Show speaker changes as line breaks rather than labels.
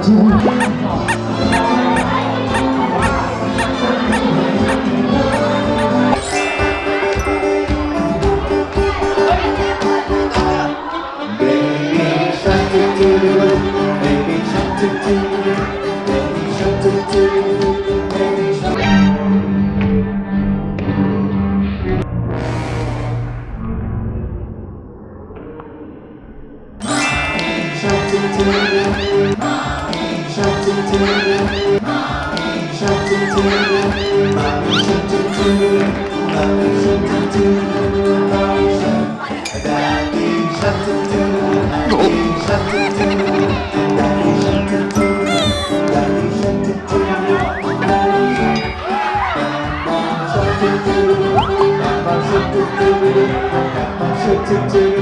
机会。to do